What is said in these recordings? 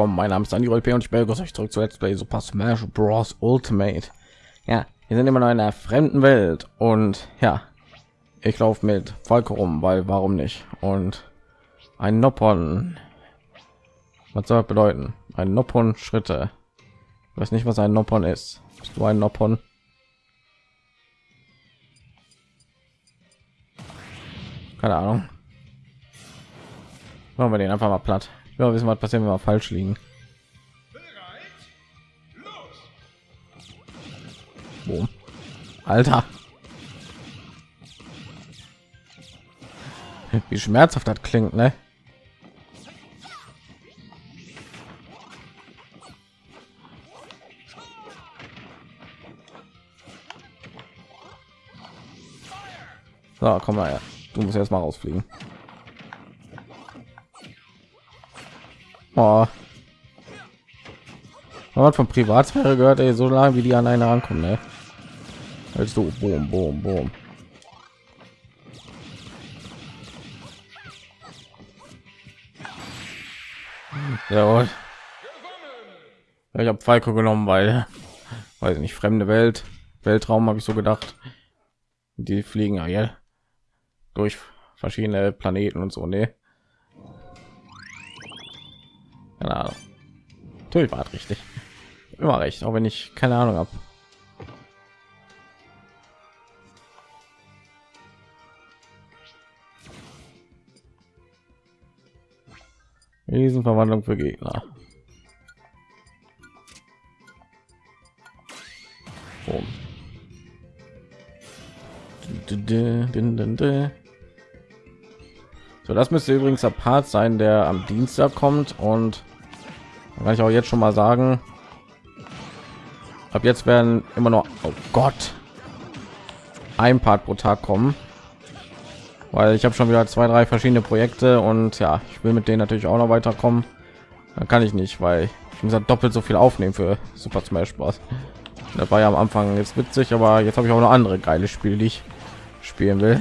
willkommen. Mein Name ist Andy Rolpe und ich begrüße euch zurück zu Let's Play Super Smash Bros. Ultimate. Ja, wir sind immer noch in einer fremden Welt und ja, ich laufe mit Falco rum, weil warum nicht? Und ein Noppon. Was soll das bedeuten? Ein Noppon Schritte. Ich weiß nicht, was ein Noppon ist. Bist du ein Noppon? Keine Ahnung. Machen wir den einfach mal platt. Ja, wissen, was passiert, wenn wir falsch liegen. Boom. Alter. Wie schmerzhaft das klingt, ne? So, komm mal her. Du musst erst mal rausfliegen. Oh. Man von Privatsphäre gehört, ey, so lange wie die an eine rankommen, ne? Als du, boom, boom, boom. Ja, ich habe Falco genommen, weil, weiß ich nicht, fremde Welt, Weltraum habe ich so gedacht. Die fliegen ja durch verschiedene Planeten und so, ne? Keine Ahnung. Natürlich war richtig. Immer recht, auch wenn ich keine Ahnung habe. Riesenverwandlung für Gegner. Boom. So, das müsste übrigens der Part sein, der am Dienstag kommt und kann ich auch jetzt schon mal sagen. Ab jetzt werden immer noch, oh Gott, ein Part pro Tag kommen, weil ich habe schon wieder zwei, drei verschiedene Projekte und ja, ich will mit denen natürlich auch noch weiterkommen. Dann kann ich nicht, weil ich muss doppelt so viel aufnehmen für Super Smash Bros. Das war ja am Anfang jetzt witzig, aber jetzt habe ich auch noch andere geile Spiele, die ich spielen will.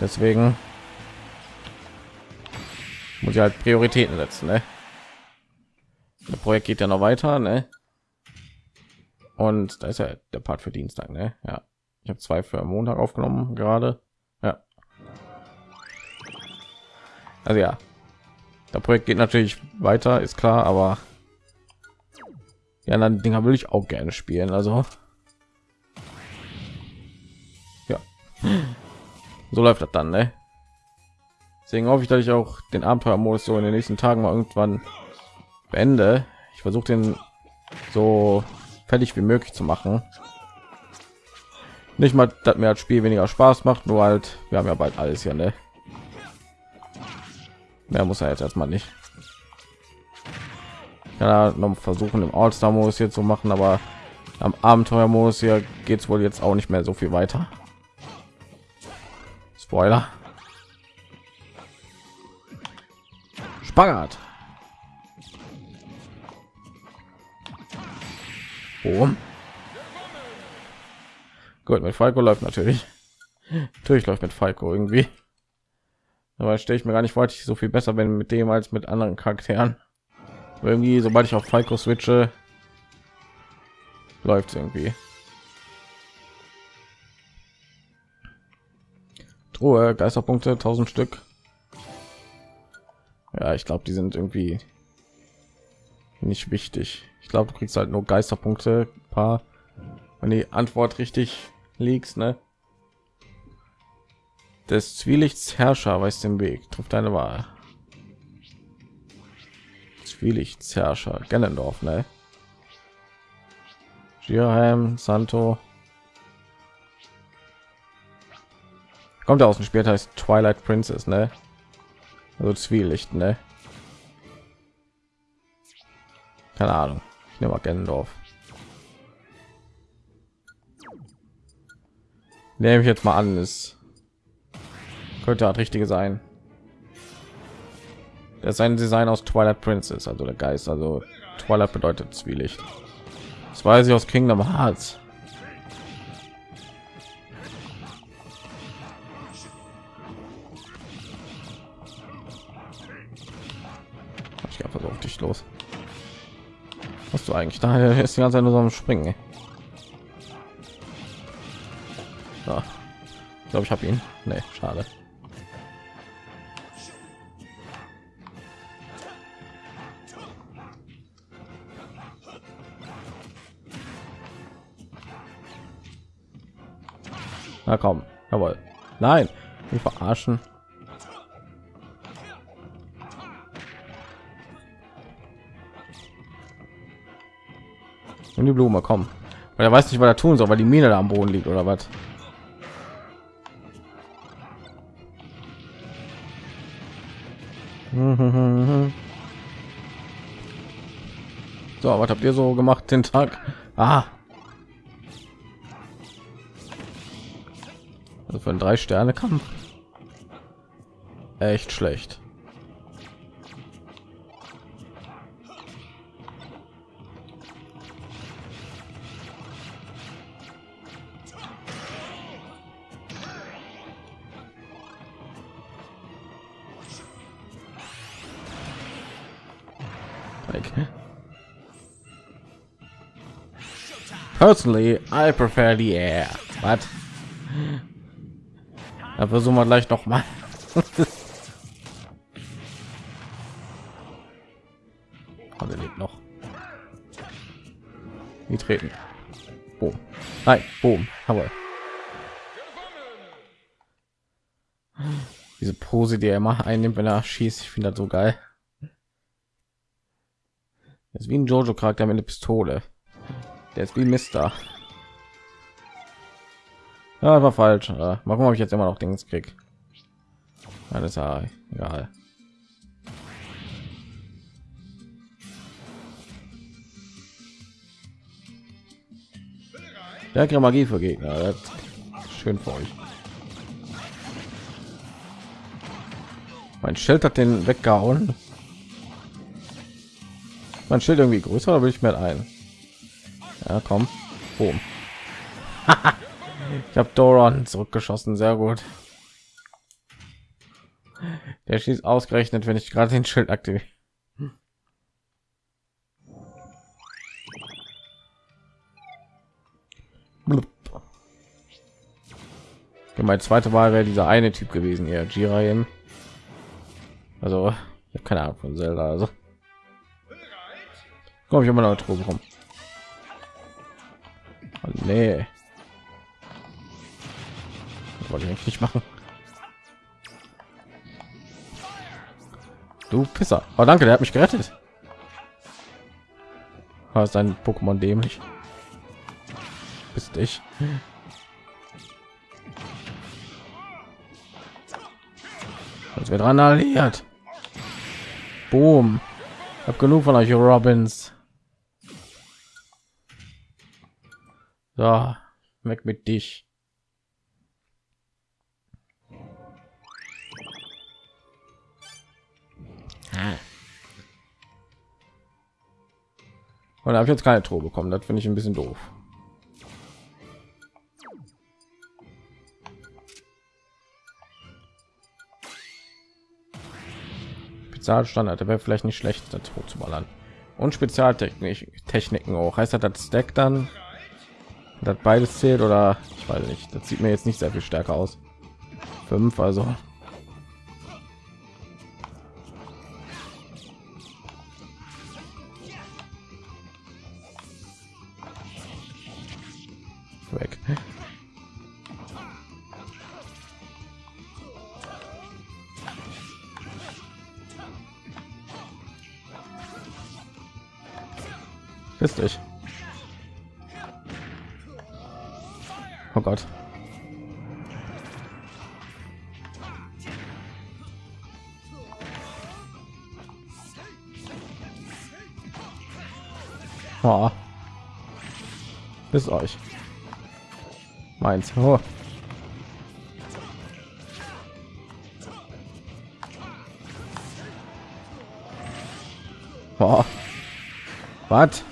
Deswegen muss ich halt Prioritäten setzen. Ne? Das Projekt geht ja noch weiter, ne? Und da ist ja der Part für Dienstag, ne? Ja, ich habe zwei für Montag aufgenommen gerade. Ja. Also ja, der Projekt geht natürlich weiter, ist klar, aber ja, dann Dinger will ich auch gerne spielen. Also ja, so läuft das dann, ne? Deswegen hoffe ich, dass ich auch den Abenteuermodus so in den nächsten Tagen mal irgendwann beende. Ich versuche den so fertig wie möglich zu machen. Nicht mal, dass mir das Spiel weniger Spaß macht, nur halt, wir haben ja bald alles hier, ne? Mehr muss er jetzt erstmal nicht. Ja, noch versuchen im All-Star-Modus hier zu machen, aber am Abenteuer-Modus hier geht es wohl jetzt auch nicht mehr so viel weiter. Spoiler. Spagat. Boom. Gut, mit Falco läuft natürlich. Natürlich läuft mit Falco irgendwie. Aber stelle ich mir gar nicht vor, ich so viel besser bin mit dem als mit anderen Charakteren. Irgendwie, sobald ich auf Falco switche, läuft irgendwie. Truhe, Geisterpunkte, 1000 Stück. Ja, ich glaube, die sind irgendwie nicht wichtig. Ich glaube, du kriegst halt nur Geisterpunkte, paar, wenn die Antwort richtig liegst, ne? Des Zwielichts Herrscher weiß den Weg, trifft deine Wahl. Zwielichts Herrscher, Gellendorf, ne? Girheim, Santo. Kommt aus dem Spiel, heißt Twilight Princess, ne? Also Zwielicht, ne? Keine Ahnung. Ich nehme mal Gendorf. Nehme ich jetzt mal an, ist könnte das richtige sein. Das ist ein Design aus Twilight Princess, also der Geist. Also Twilight bedeutet Zwielicht. Das weiß ich aus Kingdom Hearts. Einfach auf dich los. Was du eigentlich da ist die ganze Zeit nur so am Springen. ey. So. Ich glaube, ich habe ihn. Nee, schade. Na komm, jawohl. Nein, nicht verarschen. Und die Blume, komm. Weil er weiß nicht, was er tun soll, weil die Mine da am Boden liegt oder was. So, was habt ihr so gemacht den Tag? Ah. Also für einen drei Sterne Kampf. Echt schlecht. Like, personally, I prefer the air. But da versuchen wir gleich noch mal. Aber lebt noch. Die treten. Boom. Nein, boom. Aber diese Pose, die er immer einnimmt, wenn er schießt, ich finde das so geil. Wie ein Jojo Charakter mit einer Pistole. Der ist wie Mister. Ja, war falsch. Äh, mal gucken, ob ich jetzt immer noch Dings krieg. Alles ja egal. Stärkere Magie für Gegner. Schön für euch. Mein Schild hat den weggehauen. Mein Schild irgendwie größer, oder will ich mir ein? Ja, komm. Boom. ich habe Doron zurückgeschossen, sehr gut. Der schießt ausgerechnet, wenn ich gerade den Schild aktiviere. Blub. Ja, mein zweite Wahl wäre dieser eine Typ gewesen, ja, Jiraiya. Also, ich habe keine Ahnung von Zelda, also. Komm ich immer noch Truhe rum. Oh, nee. Das wollte ich nicht machen. Du Pisser. Oh, danke, der hat mich gerettet. War ist ein Pokémon dämlich. Bist ich. Als wir dran alliiert. Boom. Hab genug von euch Robins. So, weg mit dich. Und habe ich jetzt keine Truhe bekommen. Das finde ich ein bisschen doof. Spezialstandard wäre vielleicht nicht schlecht, das hoch zu ballern. Und Spezialtechnik Techniken auch. Heißt das, das Stack dann? Das beides zählt oder ich weiß nicht. Das sieht mir jetzt nicht sehr viel stärker aus. Fünf, also weg. Ist dich. Oh Gott. Oh. Ist euch. Meins. Oh. Oh. Was?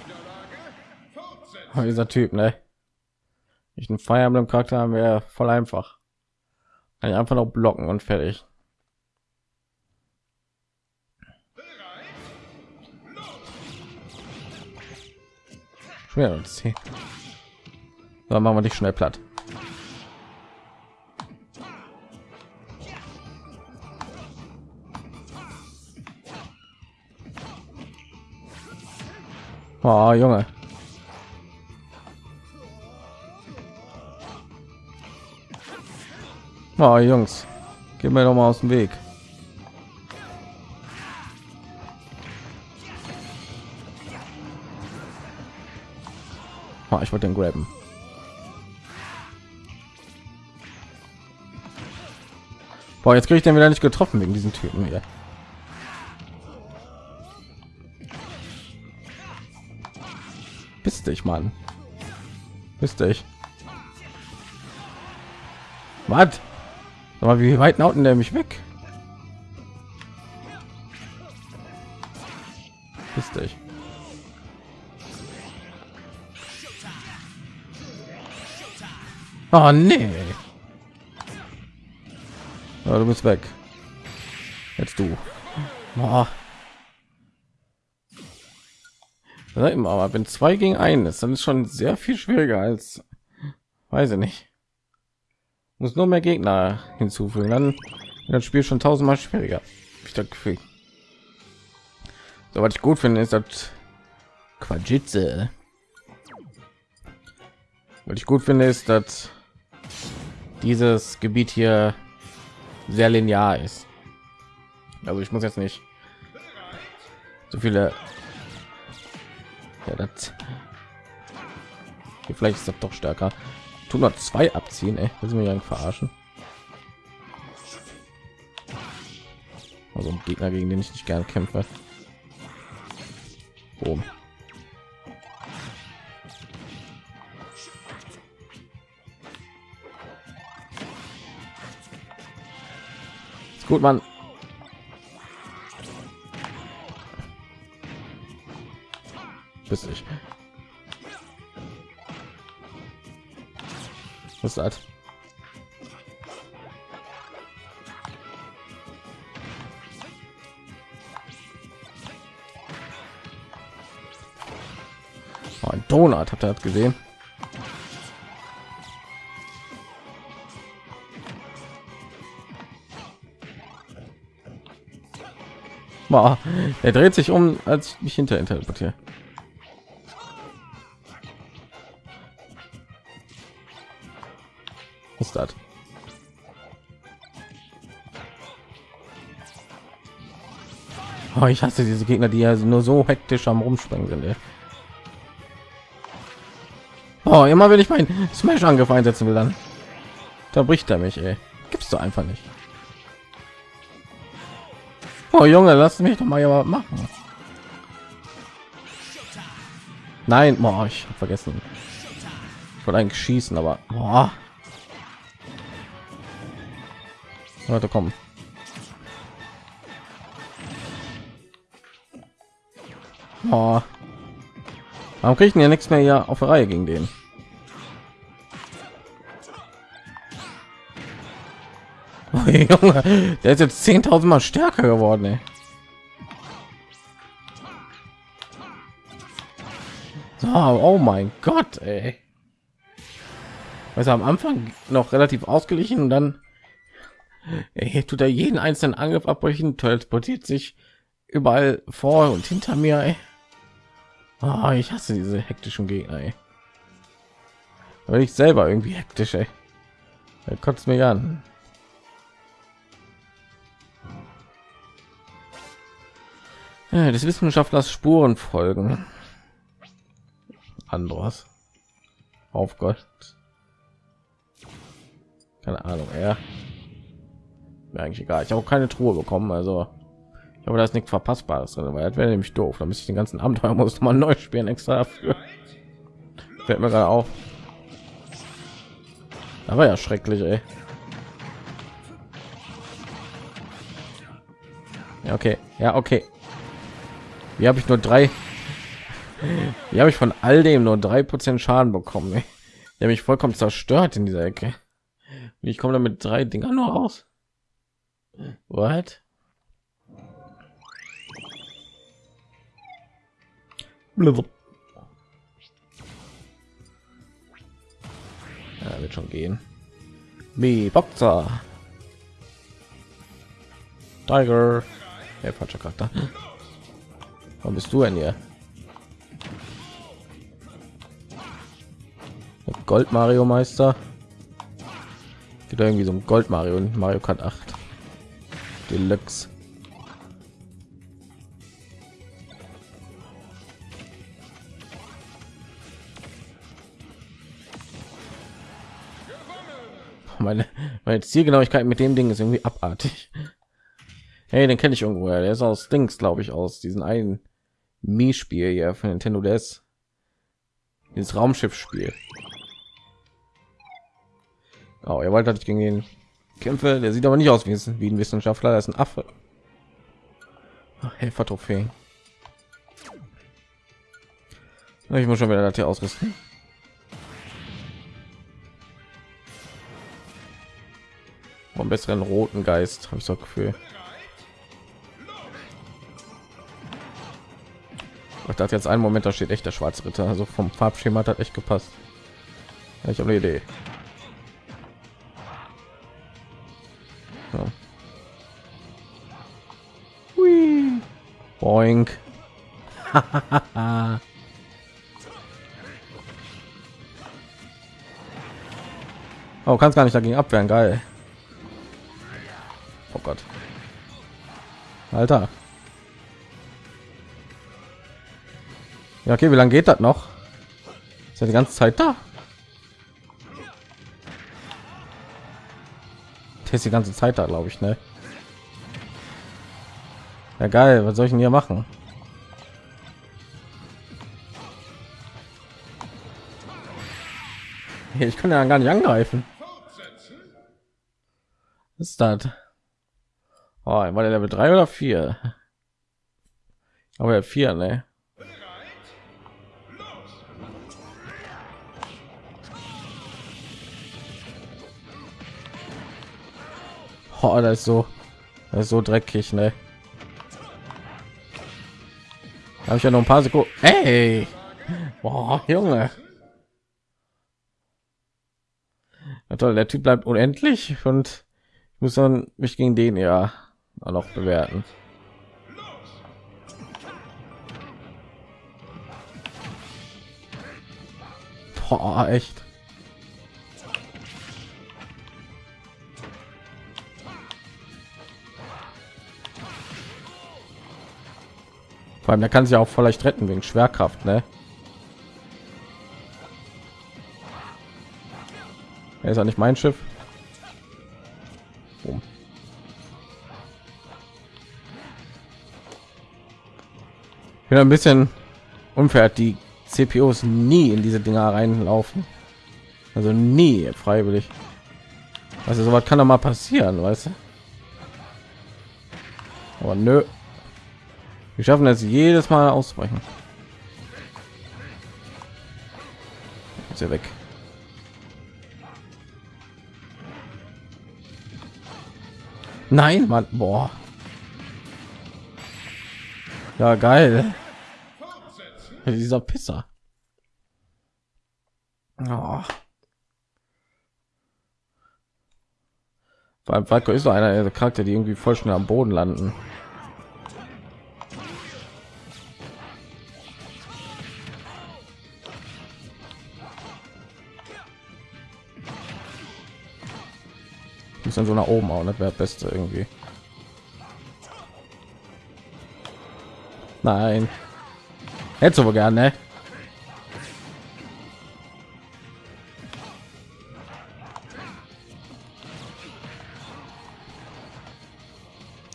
Oh, dieser Typ, ne? Einen Fire Emblem Charakter haben wäre voll einfach. Kann ich einfach noch blocken und fertig. Schwer. Dann machen wir dich schnell platt. Oh, Junge. Oh, Jungs, geh mir doch mal aus dem Weg. Oh, ich wollte den graben. Boah, jetzt kriege ich den wieder nicht getroffen wegen diesen Typen hier. Bist dich, Mann. Bist dich. Was? Aber wie weit nauten der mich weg? Bist dich. Oh nee. Ja, du bist weg. Jetzt du. Boah. Aber wenn zwei gegen einen ist, dann ist schon sehr viel schwieriger als, weiß ich nicht. Muss nur mehr Gegner hinzufügen, dann das Spiel schon tausendmal schwieriger. Ich das Gefühl. So was ich gut finde, ist das Quajitze. Was ich gut finde, ist, dass dieses Gebiet hier sehr linear ist. Also ich muss jetzt nicht so viele ja, das vielleicht ist das doch stärker. Tun wir zwei abziehen, ey. Das sind wir ja verarschen. Also ein Gegner, gegen den ich nicht gerne kämpfe. Boom. Ist gut, Mann. Bis ich. Was das? Oh, ein Donut, ihr das gesehen? Boah, er dreht sich um, als ich hinter ihn teleportiere. Ist das? Oh, ich hasse diese Gegner, die ja nur so hektisch am rumspringen sind. Ey. Oh, immer wenn ich meinen Smash Angriff einsetzen will, dann da bricht er mich. Ey. Gibt's du einfach nicht. Oh Junge, lass mich doch mal ja machen. Nein, boah, ich habe vergessen. Ich wollte eigentlich schießen, aber boah. Leute kommen. Oh. Warum kriegen ja nichts mehr hier auf der Reihe gegen den? Oh, Junge, der ist jetzt 10.000 Mal stärker geworden. Ey. So, oh mein Gott, ey. Also am Anfang noch relativ ausgeglichen und dann er tut er jeden einzelnen Angriff abbrechen, transportiert sich überall vor und hinter mir. Oh, ich hasse diese hektischen Gegner. Aber ich selber irgendwie hektisch. Ey. Er kotzt mir an. Ja, des Wissenschaftlers Spuren folgen. Andros. Auf Gott. Keine Ahnung, er. Ja mir eigentlich egal. Ich habe keine truhe bekommen also ich habe das nichts verpassbares drin weil das wäre nämlich doof. Da müsste ich den ganzen abenteuer muss man neu spielen extra dafür. Fällt mir gerade auf. Da war ja schrecklich ey. ja okay. Ja okay. Wie habe ich nur drei wie habe ich von all dem nur drei prozent schaden bekommen ey. der mich vollkommen zerstört in dieser ecke. Ich komme damit drei dinger nur raus What? Ja, wird schon gehen. Mi Boxer. Tiger. Ja, falscher Charakter. Warum bist du denn hier? Gold Mario Meister. Wieder irgendwie so ein Gold Mario und Mario Kart 8 Deluxe. Meine, meine Zielgenauigkeit mit dem Ding ist irgendwie abartig. Hey, den kenne ich irgendwo. Der ist aus Dings, glaube ich, aus diesen einen Mi-Spiel hier von Nintendo DS. Dieses Raumschiff-Spiel. Oh, ihr wollt, dass ich gegen den kämpfe. Der sieht aber nicht aus wie, ein Wissenschaftler. Das ist ein Affe. Helfer-Trophäe. Ich muss schon wieder das hier ausrüsten. Vom besseren roten Geist habe ich so Gefühl. Ich dachte jetzt einen Moment, da steht echt der schwarze Ritter. Also vom Farbschema hat echt gepasst. Ja, ich habe eine Idee. Boink. oh, kannst gar nicht dagegen abwehren, geil. Oh Gott. Alter. Ja, okay, wie lange geht das noch? Ist ja die ganze Zeit da. Der ist die ganze Zeit da, glaube ich, ne? Ja geil, was soll ich denn hier machen? Ich kann ja gar nicht angreifen. Was ist das? Oh, war der Level 3 oder 4? Aber ja 4, ne? Oh, das ist so, das ist so dreckig, ne? habe ich ja noch ein paar Sekunden. Hey, Boah, Junge. Ja, toll, der Typ bleibt unendlich und ich muss dann mich gegen den ja noch bewerten. Boah, echt. Vor allem, der kann sich auch vielleicht retten wegen Schwerkraft, ne? Er ist ja nicht mein Schiff. Boom. Bin ein bisschen unfair, die CPUs nie in diese Dinger reinlaufen. Also nie freiwillig. Also sowas kann doch mal passieren, weißt du? Aber nö. Wir schaffen es jedes Mal ausbrechen. Ist er weg. Nein, Mann, boah. Ja, geil. Dieser Pisser. Oh. Allem Falco ist so einer der Charakter, die irgendwie voll schnell am Boden landen. Dann so nach oben auch, das wäre beste irgendwie. Nein. Du wohl gerne, ne?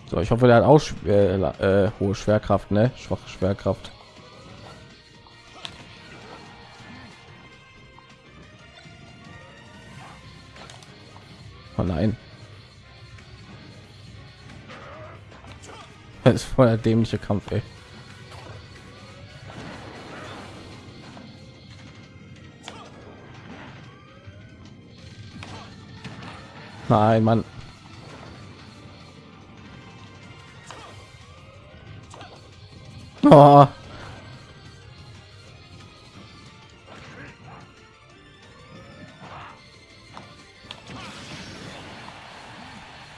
So, ich hoffe, der hat auch äh, äh, hohe Schwerkraft, ne? Schwache Schwerkraft. Oh nein. Das ist voll der dämliche Kampf, ey. Nein, Mann. Oh.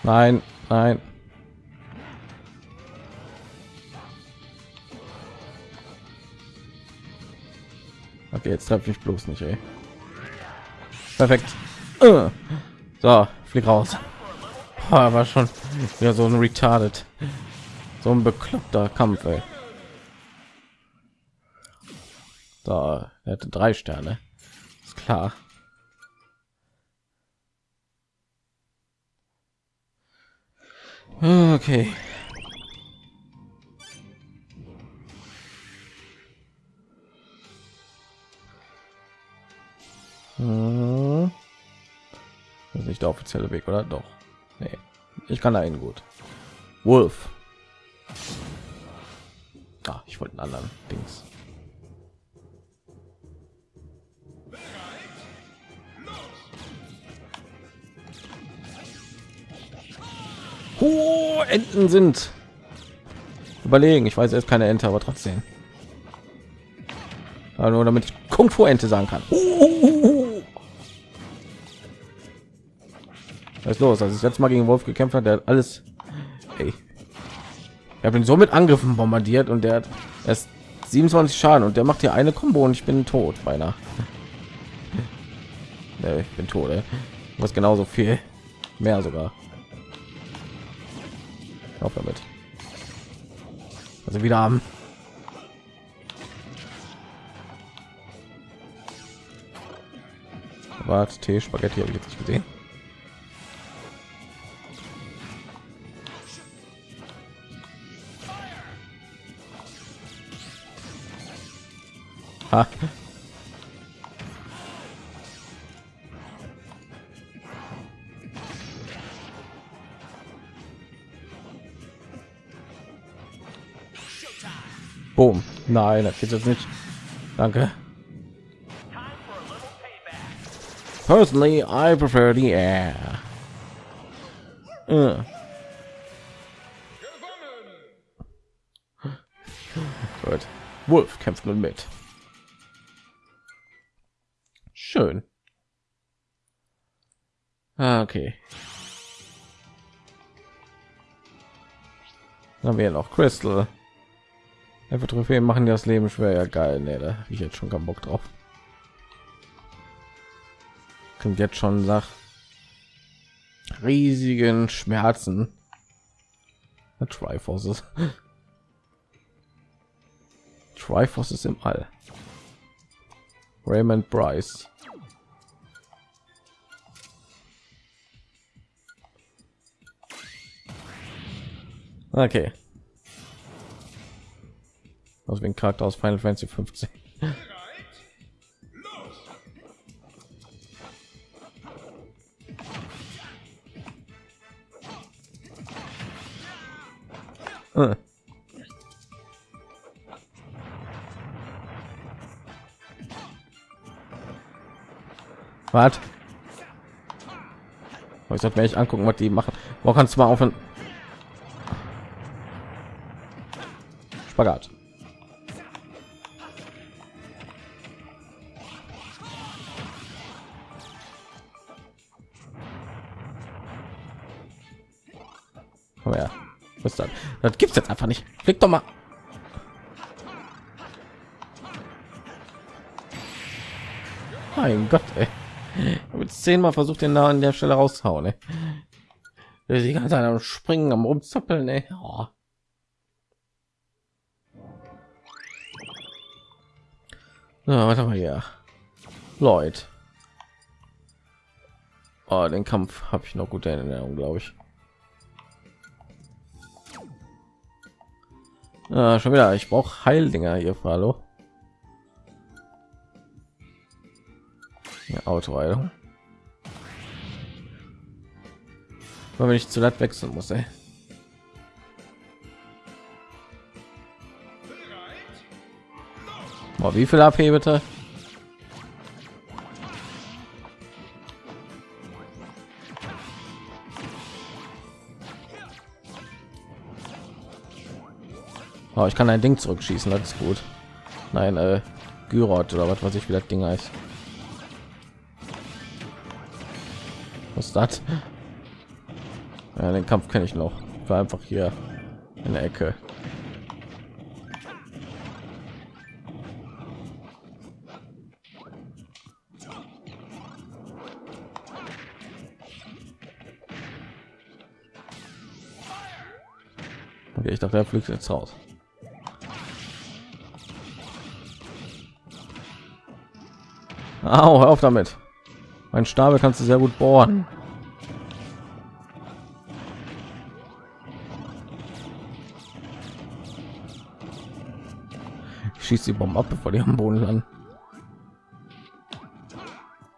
Nein, nein. Okay, jetzt treffe ich bloß nicht, ey. Perfekt. Äh. So, flieg raus. War schon wieder so ein retarded, so ein bekloppter Kampf, ey. Da, er hatte drei Sterne. Ist klar. Okay. Nicht der offizielle Weg, oder? Doch. Nee. Ich kann hin gut. Wolf. Ah, ich wollte einen anderen Dings. Oh, Enten sind überlegen. Ich weiß, er ist keine Ente, aber trotzdem. Aber nur damit ich Kung Fu Ente sagen kann. Was ist los? Als ich jetzt mal gegen Wolf gekämpft hat, der hat alles. Ey. Ich habe ihn so mit Angriffen bombardiert und der hat erst 27 Schaden und der macht hier eine Combo und ich bin tot beinahe. nee, ich bin tot. Ey. Was genauso viel mehr sogar. Auf damit. Also wieder haben. Warte, Tee, Spaghetti habe ich jetzt nicht gesehen. Ha. Boom. Nein, das geht jetzt nicht. Danke. Personally, I prefer the air. Uh. Gut. Wolf kämpft nun mit. Schön. Ah, okay. Dann haben wir noch Crystal. Einfach Trophäen machen das Leben schwer. Ja, geil. Nee, da ich jetzt schon keinen Bock drauf. Klingt jetzt schon nach riesigen Schmerzen. Triforce Triforce ist im All. Raymond Bryce. Okay. Aus dem Charakter aus Final Fantasy 15. Äh. Was? Ich sollte mir echt angucken, was die machen. Wo kannst du mal aufhören? Spagat. Komm her. Was ist das? Gibt's jetzt einfach nicht. Klick doch mal. Mein Gott, ey. Mit zehnmal versucht den da an der Stelle raushauen. Ey. Die ganze Zeit am Springen, am Rumzappeln. Ey. Oh. Ja, warte mal hier. Lloyd. Oh, den Kampf habe ich noch gute Erinnerung, glaube ich. Ja, schon wieder. Ich brauche Heildinger hier, hallo. Ja, Autoheilung. Wenn ich zu laut wechseln muss, ey. Boah, wie viel AP bitte? Oh, ich kann ein Ding zurückschießen, das ist gut. Nein, äh, Gyrot oder was weiß ich, wie das Ding heißt. Was das? Ja, den Kampf kenne ich noch. War einfach hier in der Ecke. Dachte, er fliegt jetzt raus. Au, hör auf damit. Mein Stabel kannst du sehr gut bohren. schießt die Bomben ab, bevor die am Boden landen.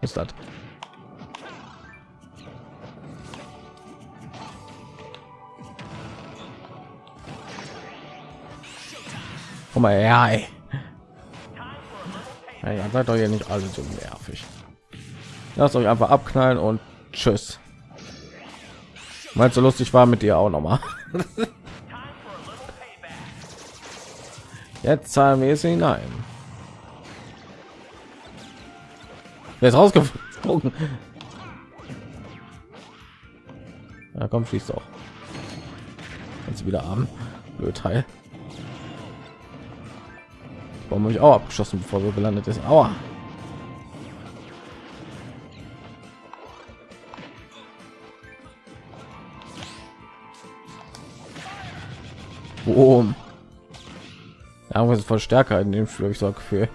Ist das? Komm mal her, ey. Ja, seid doch hier nicht alle so nervig. Lasst euch einfach abknallen und tschüss. Meinst du lustig war mit dir auch noch mal? Jetzt zahlen wir es hinein. Wer ist rausgeflogen? Ja, komm, schließt doch. Jetzt wieder arm. Blöd Teil. Warum habe ich auch abgeschossen, bevor wir gelandet ist? Aua. Boom. Ja, ist voll stärker in dem Spiel, ich so Gefühl.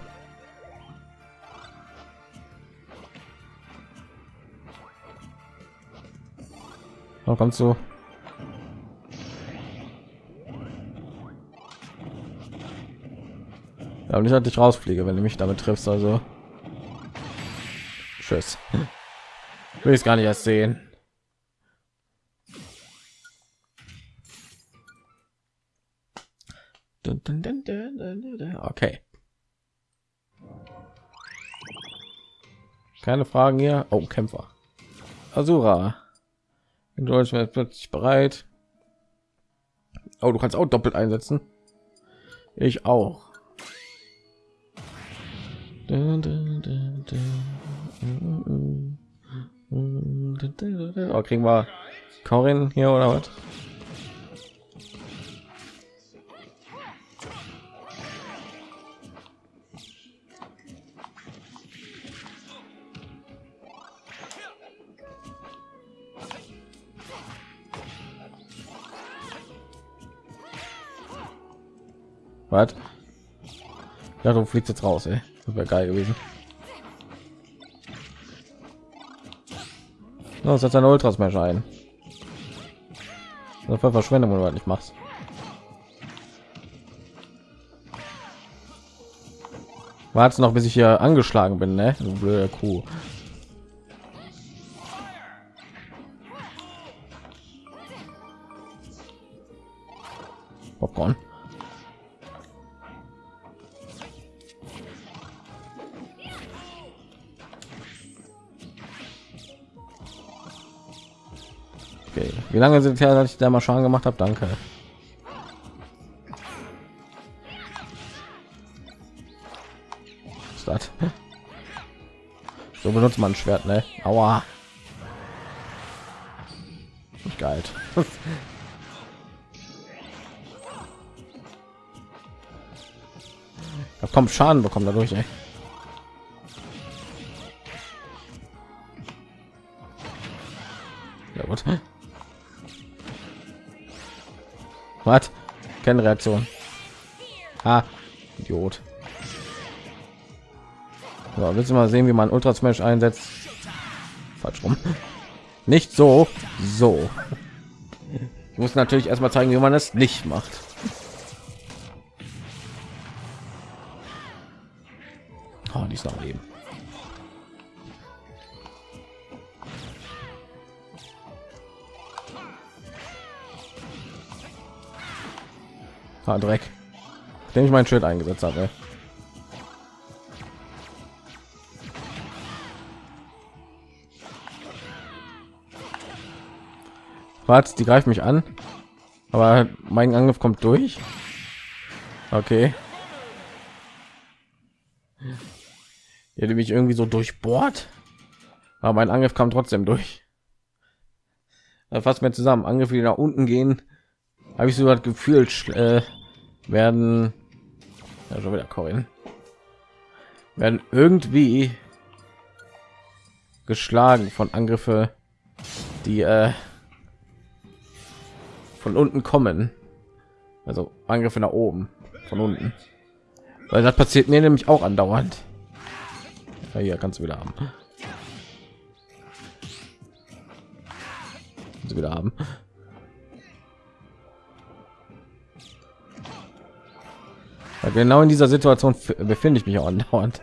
Da kommst du. Ja, und ich hatte dich rausfliege, wenn du mich damit triffst, also. Tschüss. Will ich gar nicht erst sehen. Okay. Keine Fragen hier. Oh, Kämpfer. Asura. In Deutsch wird plötzlich bereit. Oh, du kannst auch doppelt einsetzen. Ich auch. Oh, kriegen wir Corin hier oder was? Was? Ja, du fliegst jetzt raus, ey. Das wäre geil gewesen. No, setzt ein Ultras mehr ein. Das war Verschwendung, wenn du nicht machst. Warte noch, bis ich hier angeschlagen bin, ne? Du blöde Kuh. Wie lange sind ja, dass ich da mal Schaden gemacht habe? Danke. Was So benutzt man ein Schwert, ne? Aua. Nicht geil. Da kommt Schaden bekommen dadurch, ey. Was? Keine Reaktion. Ah, Idiot. So, willst du mal sehen, wie man Ultra Smash einsetzt? Falsch rum. Nicht so, so. Ich muss natürlich erstmal zeigen, wie man es nicht macht. Ah, Dreck. Den ich mein Schild eingesetzt habe. Was? Die greift mich an, aber mein Angriff kommt durch. Okay. Die mich irgendwie so durchbohrt, aber mein Angriff kam trotzdem durch. äh, fassen wir zusammen. Angriffe, die nach unten gehen, habe ich so das Gefühl, äh, werden ja, schon wieder Corin werden irgendwie geschlagen von Angriffe, die äh, von unten kommen. Also Angriffe nach oben, von unten. Weil das passiert mir nämlich auch andauernd. Ja, hier kannst du wieder haben. Kannst wieder haben. Genau in dieser Situation befinde ich mich auch andauernd.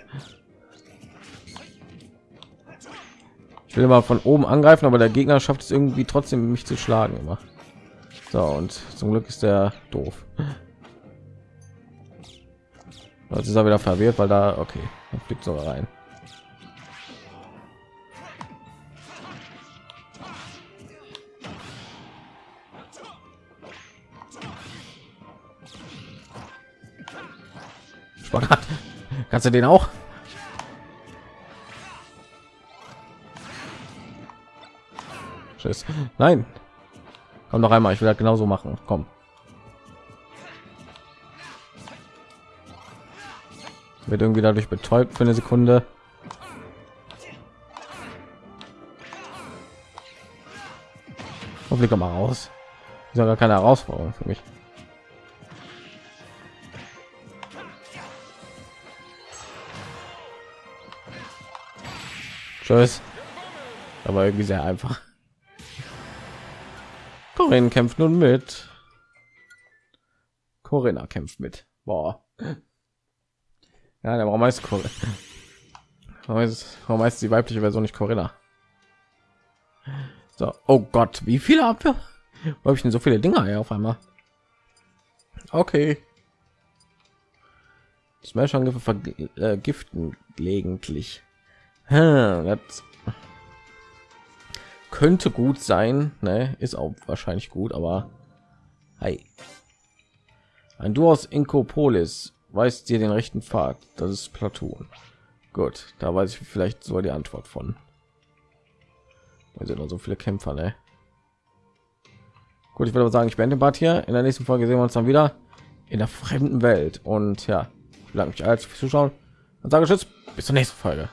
Ich will mal von oben angreifen, aber der Gegner schafft es irgendwie trotzdem mich zu schlagen immer. So und zum Glück ist der doof. Jetzt ist er wieder verwirrt, weil da okay, fliegt sogar rein. Spagat. Kannst du den auch? Tschüss. Nein. Komm noch einmal, ich will das genauso machen. Komm. Wird irgendwie dadurch betäubt für eine Sekunde. Hoffentlich mal raus. Ist ja gar keine Herausforderung für mich. Tschüss. Aber irgendwie sehr einfach. Corinne kämpft nun mit. Corinna kämpft mit. Boah. Ja, der warum heißt Corinna? Warum heißt, warum heißt die weibliche Version nicht Corinna? So, oh Gott, wie viele Abwehr? Wo habe ich denn so viele Dinger hier auf einmal? Okay. Smash-Angriffe vergiften gelegentlich. Das könnte gut sein, ne? Ist auch wahrscheinlich gut, aber hey. Ein Du aus Inkopolis weist dir den rechten Pfad. Das ist Platoon. Gut, da weiß ich vielleicht so die Antwort von. Da sind noch so viele Kämpfer, ne? Gut, ich würde sagen, ich den Bad hier. In der nächsten Folge sehen wir uns dann wieder in der fremden Welt. Und ja, ich bedanke mich als Zuschauen und sage Tschüss. Bis zur nächsten Folge.